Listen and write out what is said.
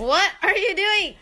What are you doing?